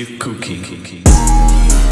you cooking.